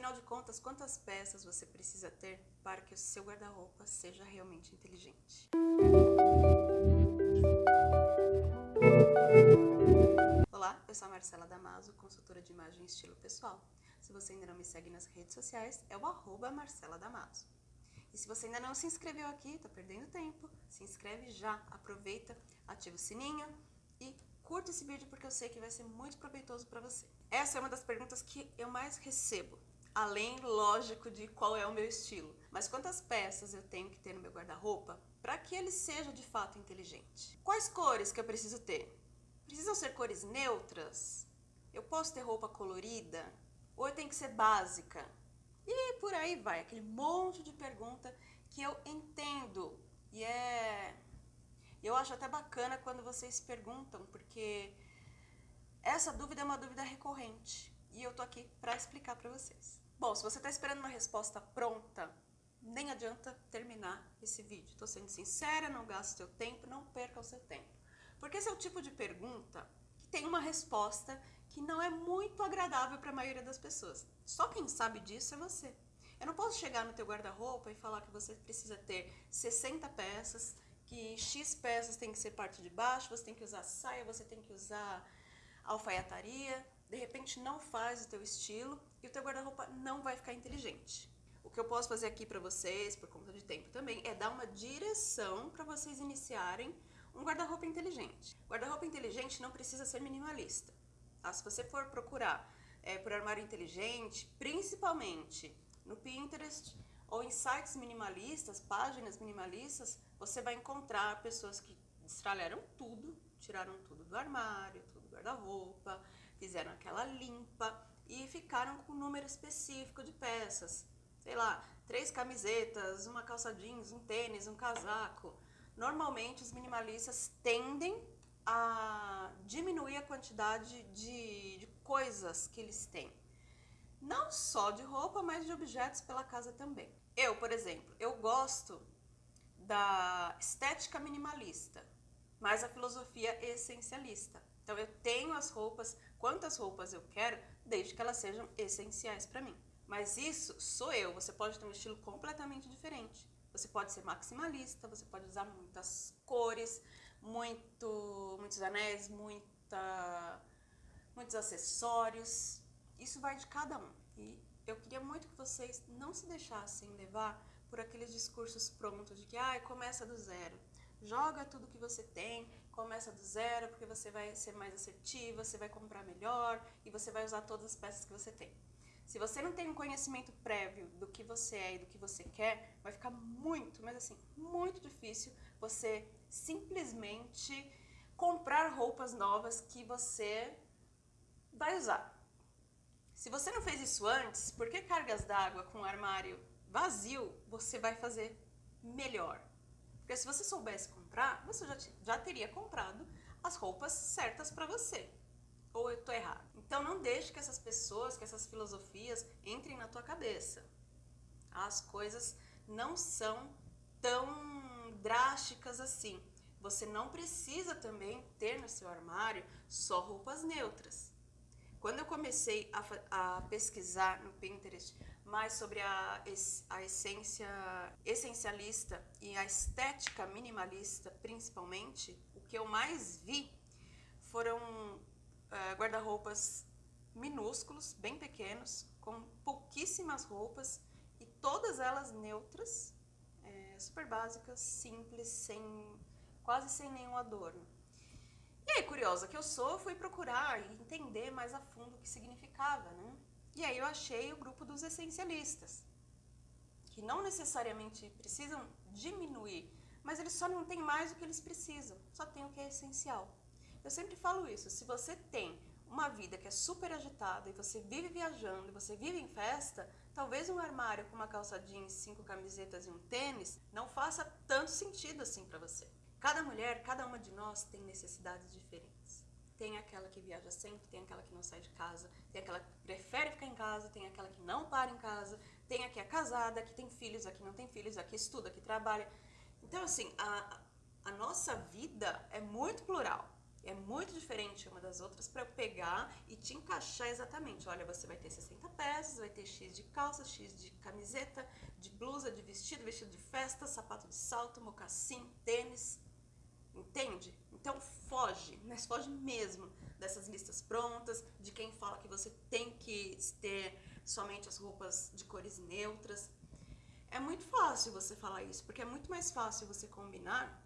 Afinal de contas, quantas peças você precisa ter para que o seu guarda-roupa seja realmente inteligente? Olá, eu sou a Marcela Damaso, consultora de imagem e estilo pessoal. Se você ainda não me segue nas redes sociais, é o arroba Marcela Damaso. E se você ainda não se inscreveu aqui, tá perdendo tempo, se inscreve já, aproveita, ativa o sininho e curta esse vídeo porque eu sei que vai ser muito proveitoso para você. Essa é uma das perguntas que eu mais recebo além, lógico, de qual é o meu estilo. Mas quantas peças eu tenho que ter no meu guarda-roupa para que ele seja de fato inteligente? Quais cores que eu preciso ter? Precisam ser cores neutras? Eu posso ter roupa colorida? Ou tem que ser básica? E por aí vai, aquele monte de pergunta que eu entendo. E é... Eu acho até bacana quando vocês perguntam, porque essa dúvida é uma dúvida recorrente. E eu tô aqui para explicar para vocês. Bom, se você está esperando uma resposta pronta, nem adianta terminar esse vídeo. Estou sendo sincera, não gaste seu tempo, não perca o seu tempo. Porque esse é o tipo de pergunta que tem uma resposta que não é muito agradável para a maioria das pessoas. Só quem sabe disso é você. Eu não posso chegar no teu guarda-roupa e falar que você precisa ter 60 peças, que X peças tem que ser parte de baixo, você tem que usar saia, você tem que usar alfaiataria, de repente não faz o teu estilo e o teu guarda-roupa não vai ficar inteligente. O que eu posso fazer aqui para vocês, por conta de tempo também, é dar uma direção para vocês iniciarem um guarda-roupa inteligente. Guarda-roupa inteligente não precisa ser minimalista. Tá? Se você for procurar é, por armário inteligente, principalmente no Pinterest ou em sites minimalistas, páginas minimalistas, você vai encontrar pessoas que destralharam tudo, tiraram tudo do armário, tudo do guarda-roupa, fizeram aquela limpa e ficaram com um número específico de peças. Sei lá, três camisetas, uma calça jeans, um tênis, um casaco. Normalmente os minimalistas tendem a diminuir a quantidade de, de coisas que eles têm. Não só de roupa, mas de objetos pela casa também. Eu, por exemplo, eu gosto da estética minimalista, mas a filosofia essencialista. Então eu tenho as roupas, quantas roupas eu quero, desde que elas sejam essenciais para mim. Mas isso sou eu, você pode ter um estilo completamente diferente. Você pode ser maximalista, você pode usar muitas cores, muito, muitos anéis, muita, muitos acessórios. Isso vai de cada um. E eu queria muito que vocês não se deixassem levar por aqueles discursos prontos de que ah, começa do zero. Joga tudo que você tem, começa do zero, porque você vai ser mais assertiva, você vai comprar melhor e você vai usar todas as peças que você tem. Se você não tem um conhecimento prévio do que você é e do que você quer, vai ficar muito, mas assim, muito difícil você simplesmente comprar roupas novas que você vai usar. Se você não fez isso antes, por que cargas d'água com um armário vazio você vai fazer melhor? Porque se você soubesse comprar, você já, já teria comprado as roupas certas para você. Ou eu tô errado? Então não deixe que essas pessoas, que essas filosofias entrem na tua cabeça. As coisas não são tão drásticas assim. Você não precisa também ter no seu armário só roupas neutras. Quando eu comecei a, a pesquisar no Pinterest mais sobre a, a essência essencialista e a estética minimalista, principalmente, o que eu mais vi foram uh, guarda-roupas minúsculos, bem pequenos, com pouquíssimas roupas e todas elas neutras, é, super básicas, simples, sem, quase sem nenhum adorno. E aí, curiosa que eu sou, fui procurar e entender mais a fundo o que significava, né? E aí eu achei o grupo dos essencialistas, que não necessariamente precisam diminuir, mas eles só não têm mais o que eles precisam, só tem o que é essencial. Eu sempre falo isso, se você tem uma vida que é super agitada e você vive viajando e você vive em festa, talvez um armário com uma calça jeans, cinco camisetas e um tênis não faça tanto sentido assim para você. Cada mulher, cada uma de nós tem necessidades diferentes. Tem aquela que viaja sempre, tem aquela que não sai de casa, tem aquela que prefere ficar em casa, tem aquela que não para em casa, tem a que é casada, que tem filhos, a que não tem filhos, a que estuda, a que trabalha. Então, assim, a, a nossa vida é muito plural. é muito diferente uma das outras para eu pegar e te encaixar exatamente. Olha, você vai ter 60 peças, vai ter X de calça, X de camiseta, de blusa, de vestido, vestido de festa, sapato de salto, mocassim, tênis. Entende? Então foge, mas foge mesmo dessas listas prontas, de quem fala que você tem que ter somente as roupas de cores neutras. É muito fácil você falar isso, porque é muito mais fácil você combinar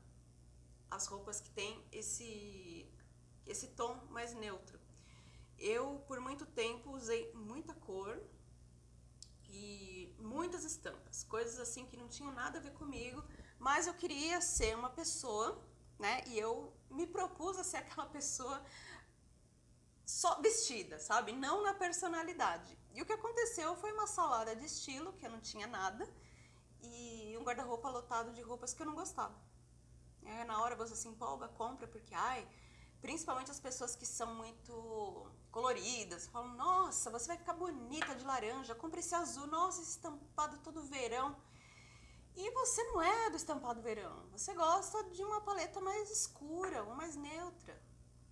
as roupas que tem esse, esse tom mais neutro. Eu, por muito tempo, usei muita cor e muitas estampas, coisas assim que não tinham nada a ver comigo, mas eu queria ser uma pessoa, né? E eu me propus a ser aquela pessoa só vestida, sabe? Não na personalidade. E o que aconteceu foi uma salada de estilo, que eu não tinha nada, e um guarda-roupa lotado de roupas que eu não gostava. É, na hora você se empolga, compra, porque, ai, principalmente as pessoas que são muito coloridas, falam, nossa, você vai ficar bonita de laranja, compra esse azul, nossa, esse estampado todo verão. E você não é do estampado verão, você gosta de uma paleta mais escura, ou mais neutra.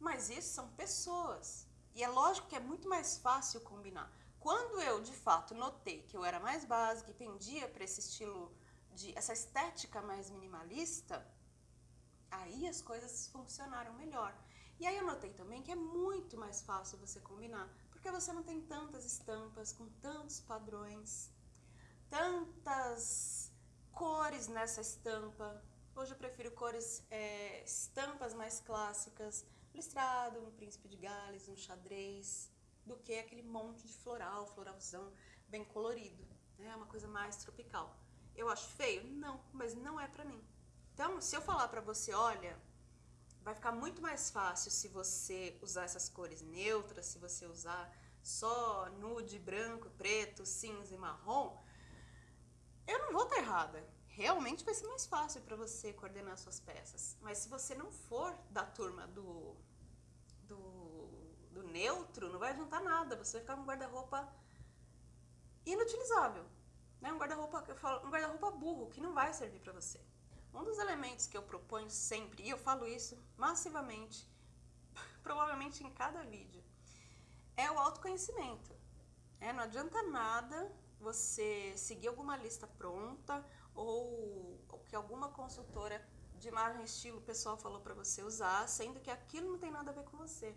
Mas isso são pessoas. E é lógico que é muito mais fácil combinar. Quando eu, de fato, notei que eu era mais básica e pendia para esse estilo, de essa estética mais minimalista, Aí as coisas funcionaram melhor. E aí eu notei também que é muito mais fácil você combinar, porque você não tem tantas estampas com tantos padrões, tantas cores nessa estampa. Hoje eu prefiro cores, é, estampas mais clássicas, listrado, um príncipe de Gales, um xadrez, do que aquele monte de floral, floralzão bem colorido. É né? uma coisa mais tropical. Eu acho feio? Não, mas não é pra mim. Então, se eu falar para você, olha, vai ficar muito mais fácil se você usar essas cores neutras, se você usar só nude, branco, preto, cinza e marrom, eu não vou estar errada. Realmente vai ser mais fácil para você coordenar suas peças. Mas se você não for da turma do, do, do neutro, não vai adiantar nada. Você vai ficar com um guarda-roupa inutilizável. Né? Um guarda-roupa um guarda-roupa burro que não vai servir para você. Um dos elementos que eu proponho sempre, e eu falo isso massivamente, provavelmente em cada vídeo, é o autoconhecimento. É, não adianta nada você seguir alguma lista pronta ou, ou que alguma consultora de imagem estilo pessoal falou para você usar, sendo que aquilo não tem nada a ver com você.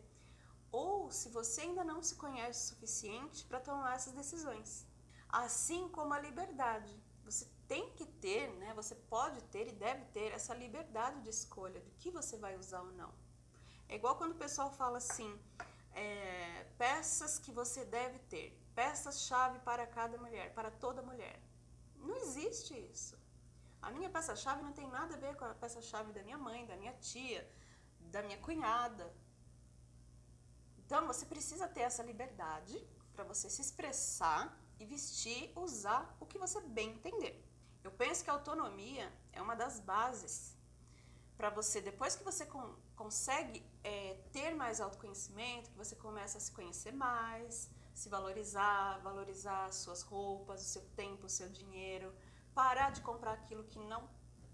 Ou se você ainda não se conhece o suficiente para tomar essas decisões. Assim como a liberdade. Você tem que ter, né? Você pode ter e deve ter essa liberdade de escolha do que você vai usar ou não. É igual quando o pessoal fala assim, é, peças que você deve ter, peças-chave para cada mulher, para toda mulher. Não existe isso. A minha peça-chave não tem nada a ver com a peça-chave da minha mãe, da minha tia, da minha cunhada. Então você precisa ter essa liberdade para você se expressar e vestir, usar o que você bem entender. Eu penso que a autonomia é uma das bases para você, depois que você con consegue é, ter mais autoconhecimento, que você começa a se conhecer mais, se valorizar, valorizar as suas roupas, o seu tempo, o seu dinheiro, parar de comprar aquilo que não,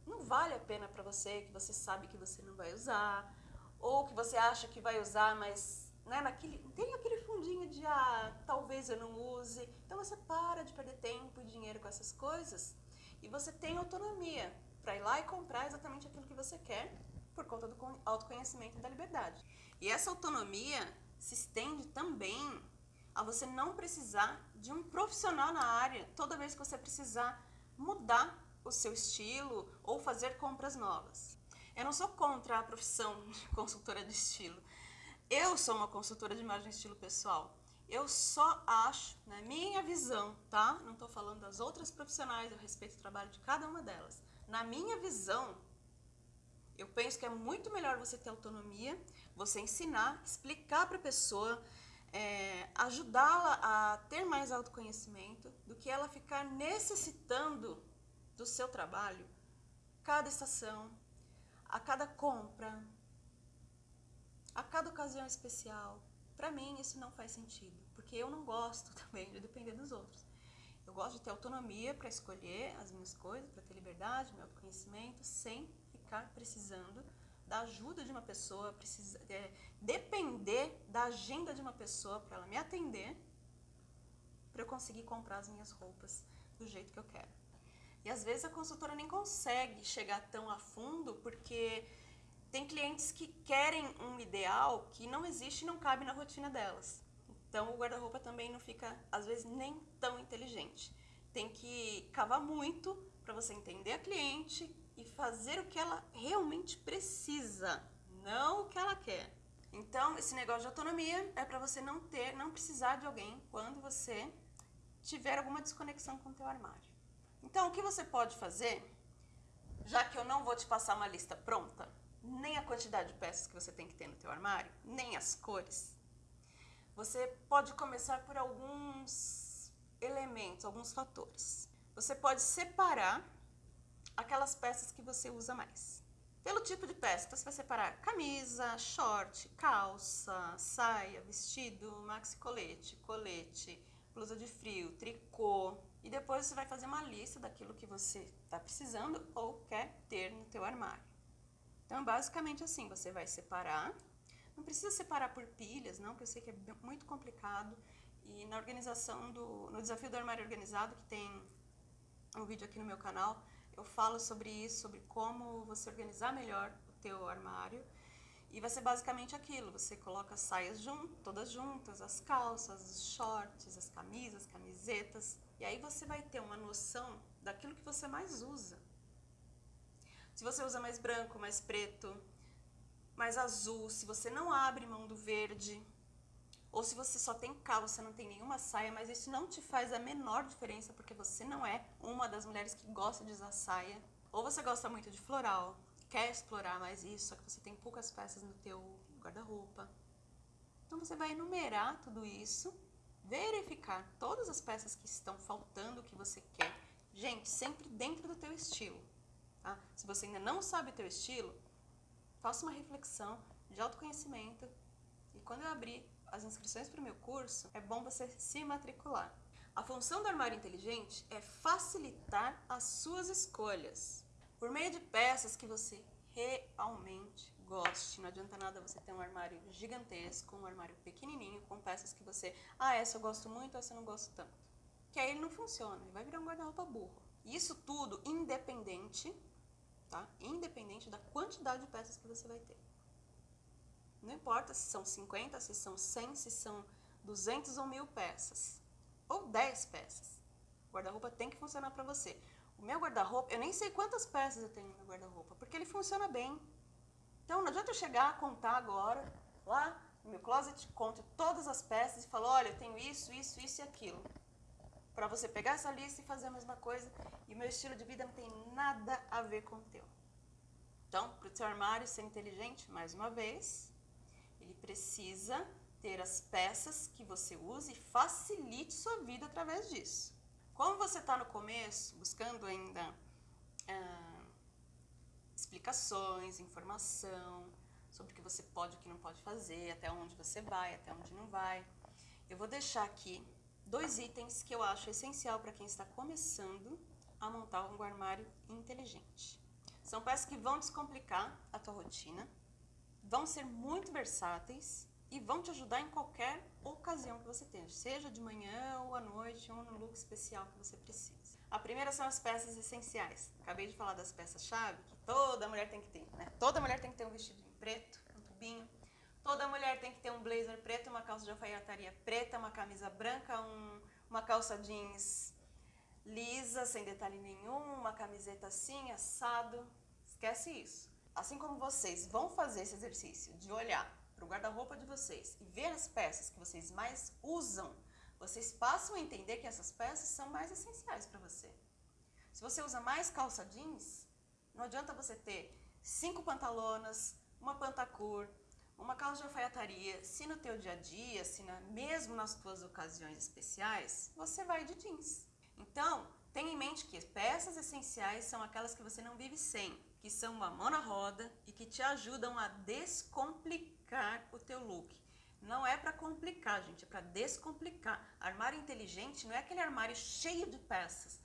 não vale a pena para você, que você sabe que você não vai usar, ou que você acha que vai usar, mas né, naquele, tem aquele fundinho de ah, talvez eu não use. Então você para de perder tempo e dinheiro com essas coisas e você tem autonomia para ir lá e comprar exatamente aquilo que você quer por conta do autoconhecimento e da liberdade. E essa autonomia se estende também a você não precisar de um profissional na área toda vez que você precisar mudar o seu estilo ou fazer compras novas. Eu não sou contra a profissão de consultora de estilo. Eu sou uma consultora de imagem e estilo pessoal. Eu só acho, na minha visão, tá? Não estou falando das outras profissionais, eu respeito o trabalho de cada uma delas. Na minha visão, eu penso que é muito melhor você ter autonomia, você ensinar, explicar para a pessoa, é, ajudá-la a ter mais autoconhecimento, do que ela ficar necessitando do seu trabalho cada estação, a cada compra, a cada ocasião especial. Para mim, isso não faz sentido, porque eu não gosto também de depender dos outros. Eu gosto de ter autonomia para escolher as minhas coisas, para ter liberdade, meu autoconhecimento, sem ficar precisando da ajuda de uma pessoa, precisa é, depender da agenda de uma pessoa para ela me atender, para eu conseguir comprar as minhas roupas do jeito que eu quero. E às vezes a consultora nem consegue chegar tão a fundo porque tem clientes que querem um ideal que não existe e não cabe na rotina delas. Então o guarda-roupa também não fica, às vezes, nem tão inteligente. Tem que cavar muito para você entender a cliente e fazer o que ela realmente precisa, não o que ela quer. Então, esse negócio de autonomia é para você não ter, não precisar de alguém quando você tiver alguma desconexão com o teu armário. Então, o que você pode fazer, já que eu não vou te passar uma lista pronta, nem a quantidade de peças que você tem que ter no teu armário, nem as cores, você pode começar por alguns elementos, alguns fatores. Você pode separar aquelas peças que você usa mais. Pelo tipo de peça, então você vai separar camisa, short, calça, saia, vestido, maxi colete, colete, blusa de frio, tricô. E depois você vai fazer uma lista daquilo que você está precisando ou quer ter no teu armário. Então, basicamente assim, você vai separar. Não precisa separar por pilhas, não, porque eu sei que é muito complicado. E na organização do... no desafio do armário organizado, que tem um vídeo aqui no meu canal, eu falo sobre isso, sobre como você organizar melhor o teu armário. E vai ser basicamente aquilo, você coloca as saias junto, todas juntas, as calças, os shorts, as camisas, camisetas, e aí você vai ter uma noção daquilo que você mais usa. Se você usa mais branco, mais preto, mais azul, se você não abre mão do verde, ou se você só tem calça, não tem nenhuma saia, mas isso não te faz a menor diferença porque você não é uma das mulheres que gosta de usar saia. Ou você gosta muito de floral, quer explorar mais isso, só que você tem poucas peças no teu guarda-roupa. Então você vai enumerar tudo isso, verificar todas as peças que estão faltando, que você quer. Gente, sempre dentro do teu estilo. Tá? Se você ainda não sabe o teu estilo, faça uma reflexão de autoconhecimento e quando eu abrir as inscrições para o meu curso, é bom você se matricular. A função do armário inteligente é facilitar as suas escolhas por meio de peças que você realmente goste. Não adianta nada você ter um armário gigantesco, um armário pequenininho, com peças que você... Ah, essa eu gosto muito, essa eu não gosto tanto. Que aí ele não funciona, ele vai virar um guarda-roupa burro. Isso tudo independente, tá? Independente da quantidade de peças que você vai ter. Não importa se são 50, se são 100, se são 200 ou 1000 peças. Ou 10 peças. O guarda-roupa tem que funcionar para você. O meu guarda-roupa, eu nem sei quantas peças eu tenho no meu guarda-roupa, porque ele funciona bem. Então não adianta eu chegar, contar agora, lá no meu closet, conto todas as peças e falo, olha, eu tenho isso, isso, isso e aquilo. Para você pegar essa lista e fazer a mesma coisa, e meu estilo de vida não tem nada a ver com o teu. Então, para o seu armário ser inteligente, mais uma vez, precisa ter as peças que você use e facilite sua vida através disso. Como você está no começo, buscando ainda ah, explicações, informação sobre o que você pode e o que não pode fazer, até onde você vai, até onde não vai, eu vou deixar aqui dois itens que eu acho essencial para quem está começando a montar um armário inteligente. São peças que vão descomplicar a tua rotina, vão ser muito versáteis e vão te ajudar em qualquer ocasião que você tenha, seja de manhã ou à noite, ou no look especial que você precisa. A primeira são as peças essenciais. Acabei de falar das peças-chave, que toda mulher tem que ter, né? Toda mulher tem que ter um vestidinho preto, um tubinho. Toda mulher tem que ter um blazer preto, uma calça de alfaiataria preta, uma camisa branca, um, uma calça jeans lisa, sem detalhe nenhum, uma camiseta assim, assado. Esquece isso. Assim como vocês vão fazer esse exercício de olhar para o guarda-roupa de vocês e ver as peças que vocês mais usam, vocês passam a entender que essas peças são mais essenciais para você. Se você usa mais calça jeans, não adianta você ter cinco pantalonas, uma pantacur, uma calça de alfaiataria, se no teu dia a dia, se na, mesmo nas tuas ocasiões especiais, você vai de jeans. Então, tenha em mente que peças essenciais são aquelas que você não vive sem que são uma mão na roda e que te ajudam a descomplicar o teu look. Não é para complicar, gente, é para descomplicar. Armário inteligente não é aquele armário cheio de peças,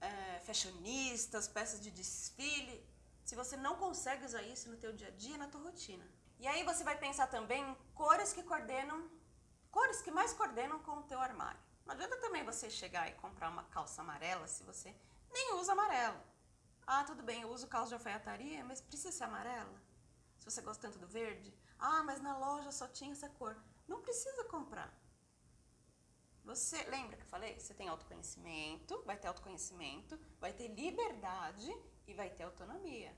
é, fashionistas, peças de desfile. se você não consegue usar isso no teu dia a dia, na tua rotina. E aí você vai pensar também em cores que coordenam, cores que mais coordenam com o teu armário. Não adianta também você chegar e comprar uma calça amarela se você nem usa amarelo. Ah, tudo bem, eu uso calça de alfaiataria, mas precisa ser amarela? Se você gosta tanto do verde? Ah, mas na loja só tinha essa cor. Não precisa comprar. Você lembra que eu falei? Você tem autoconhecimento, vai ter autoconhecimento, vai ter liberdade e vai ter autonomia.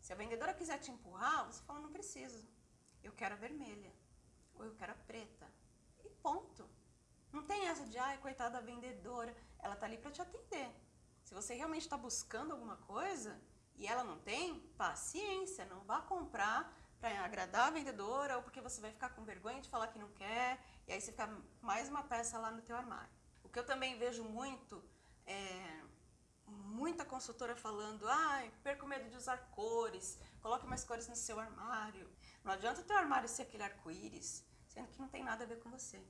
Se a vendedora quiser te empurrar, você fala, não preciso. Eu quero a vermelha. Ou eu quero a preta. E ponto. Não tem essa de, ai, coitada da vendedora. Ela tá ali para te atender. Se você realmente está buscando alguma coisa e ela não tem, paciência, não vá comprar para agradar a vendedora ou porque você vai ficar com vergonha de falar que não quer e aí você fica mais uma peça lá no teu armário. O que eu também vejo muito é muita consultora falando, ai, perco medo de usar cores, coloque mais cores no seu armário. Não adianta o teu armário ser aquele arco-íris, sendo que não tem nada a ver com você.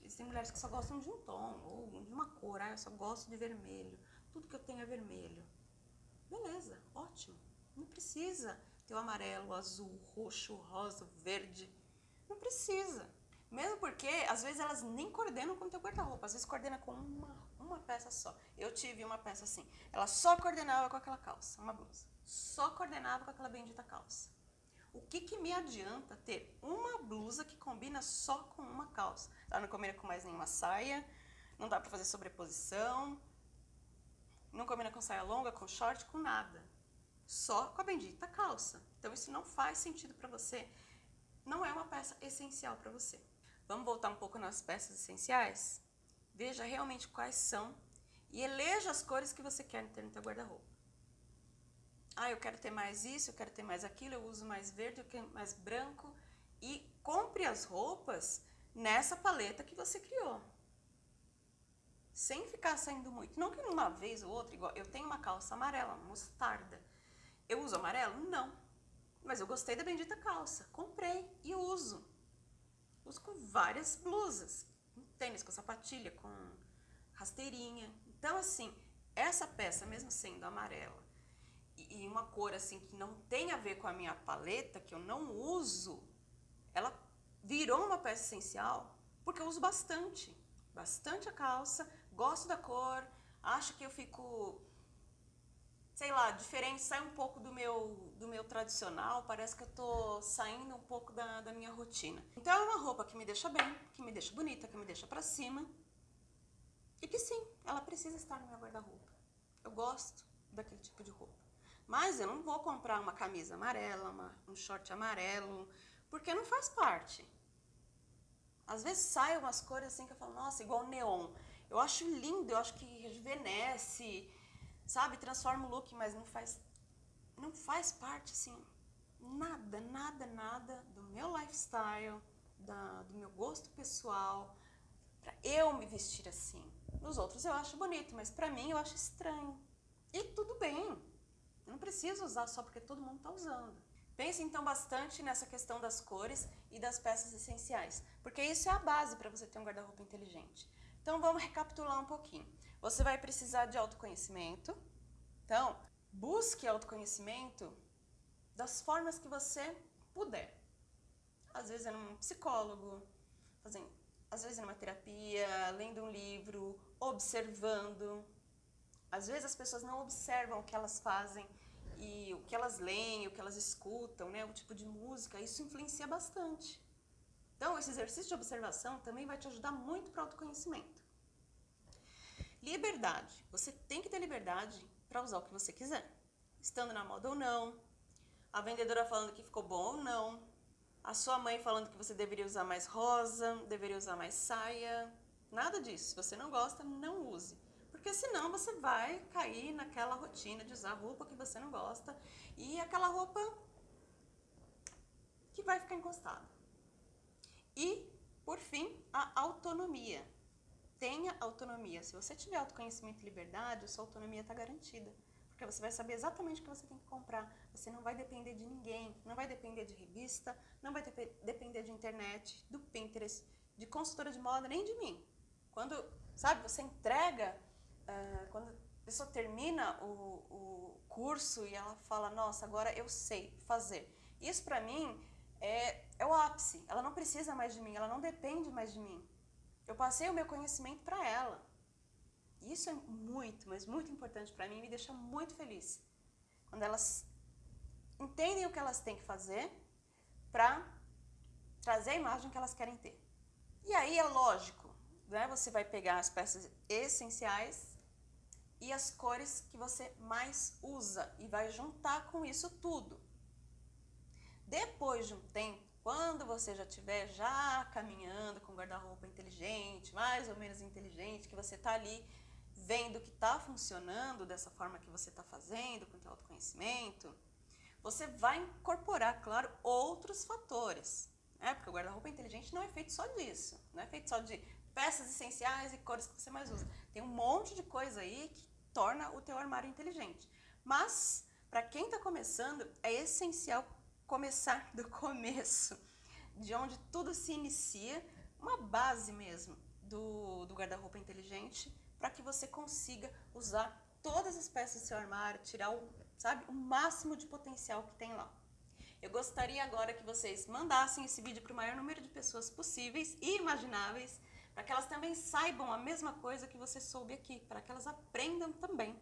Existem mulheres que só gostam de um tom ou de uma cor, ah, eu só gosto de vermelho, tudo que eu tenho é vermelho. Beleza, ótimo. Não precisa ter o amarelo, azul, roxo, rosa, verde. Não precisa. Mesmo porque, às vezes, elas nem coordenam com o teu guarda-roupa. Às vezes, coordena com uma, uma peça só. Eu tive uma peça assim. Ela só coordenava com aquela calça, uma blusa. Só coordenava com aquela bendita calça. O que, que me adianta ter uma blusa que combina só com uma calça? Ela não combina com mais nenhuma saia, não dá pra fazer sobreposição, não combina com saia longa, com short, com nada. Só com a bendita calça. Então isso não faz sentido para você. Não é uma peça essencial para você. Vamos voltar um pouco nas peças essenciais? Veja realmente quais são e eleja as cores que você quer ter no seu guarda-roupa. Ah, eu quero ter mais isso, eu quero ter mais aquilo, eu uso mais verde, eu quero mais branco. E compre as roupas nessa paleta que você criou. Sem ficar saindo muito. Não que uma vez ou outra, igual eu tenho uma calça amarela, mostarda. Eu uso amarelo? Não. Mas eu gostei da bendita calça. Comprei e uso uso com várias blusas, com tênis, com sapatilha, com rasteirinha. Então, assim, essa peça, mesmo sendo amarela, e uma cor assim que não tem a ver com a minha paleta, que eu não uso, ela virou uma peça essencial porque eu uso bastante. Bastante a calça, gosto da cor, acho que eu fico sei lá, diferente, sai um pouco do meu, do meu tradicional, parece que eu tô saindo um pouco da, da minha rotina. Então é uma roupa que me deixa bem, que me deixa bonita, que me deixa pra cima. E que sim, ela precisa estar no meu guarda-roupa. Eu gosto daquele tipo de roupa. Mas eu não vou comprar uma camisa amarela, uma, um short amarelo, porque não faz parte. Às vezes saem umas cores assim que eu falo, nossa, igual neon. Eu acho lindo, eu acho que rejuvenesce, sabe, transforma o look, mas não faz, não faz parte, assim, nada, nada, nada do meu lifestyle, da, do meu gosto pessoal, para eu me vestir assim. Nos outros eu acho bonito, mas para mim eu acho estranho. E tudo bem, eu não preciso usar só porque todo mundo está usando. Pense então bastante nessa questão das cores e das peças essenciais, porque isso é a base para você ter um guarda-roupa inteligente. Então vamos recapitular um pouquinho. Você vai precisar de autoconhecimento. Então, busque autoconhecimento das formas que você puder. Às vezes é num psicólogo, fazendo, às vezes é numa terapia, lendo um livro, observando. Às vezes as pessoas não observam o que elas fazem e o que elas leem, o que elas escutam, né, o tipo de música, isso influencia bastante. Então, esse exercício de observação também vai te ajudar muito para o autoconhecimento. Liberdade. Você tem que ter liberdade para usar o que você quiser. Estando na moda ou não, a vendedora falando que ficou bom ou não, a sua mãe falando que você deveria usar mais rosa, deveria usar mais saia, nada disso. Se você não gosta, não use. Porque senão você vai cair naquela rotina de usar roupa que você não gosta e aquela roupa que vai ficar encostada. E, por fim, a autonomia tenha autonomia. Se você tiver autoconhecimento e liberdade, a sua autonomia está garantida. Porque você vai saber exatamente o que você tem que comprar. Você não vai depender de ninguém, não vai depender de revista, não vai depender de internet, do Pinterest, de consultora de moda, nem de mim. Quando, sabe, você entrega, uh, quando pessoa termina o, o curso e ela fala, nossa, agora eu sei fazer. Isso para mim é, é o ápice. Ela não precisa mais de mim, ela não depende mais de mim. Eu passei o meu conhecimento para ela. Isso é muito, mas muito importante para mim e me deixa muito feliz. Quando elas entendem o que elas têm que fazer para trazer a imagem que elas querem ter. E aí é lógico, né? você vai pegar as peças essenciais e as cores que você mais usa e vai juntar com isso tudo. Depois de um tempo, quando você já estiver já caminhando com guarda-roupa inteligente, mais ou menos inteligente, que você está ali vendo que está funcionando dessa forma que você está fazendo, com o teu autoconhecimento, você vai incorporar, claro, outros fatores. Né? Porque o guarda-roupa inteligente não é feito só disso, não é feito só de peças essenciais e cores que você mais usa. Tem um monte de coisa aí que torna o teu armário inteligente. Mas, para quem está começando, é essencial começar do começo, de onde tudo se inicia, uma base mesmo do, do guarda-roupa inteligente, para que você consiga usar todas as peças do seu armário, tirar o, sabe, o máximo de potencial que tem lá. Eu gostaria agora que vocês mandassem esse vídeo para o maior número de pessoas possíveis e imagináveis, para que elas também saibam a mesma coisa que você soube aqui, para que elas aprendam também.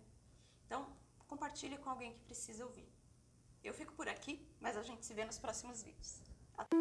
Então, compartilhe com alguém que precisa ouvir. Eu fico por aqui, mas a gente se vê nos próximos vídeos. Até!